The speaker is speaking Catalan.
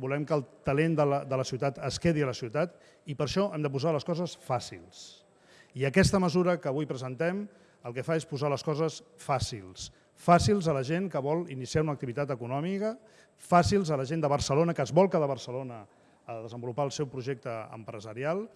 volem que el talent de la, de la ciutat es quedi a la ciutat i per això hem de posar les coses fàcils. I aquesta mesura que avui presentem el que fa és posar les coses fàcils. Fàcils a la gent que vol iniciar una activitat econòmica, fàcils a la gent de Barcelona que es vol quedar a Barcelona a desenvolupar el seu projecte empresarial,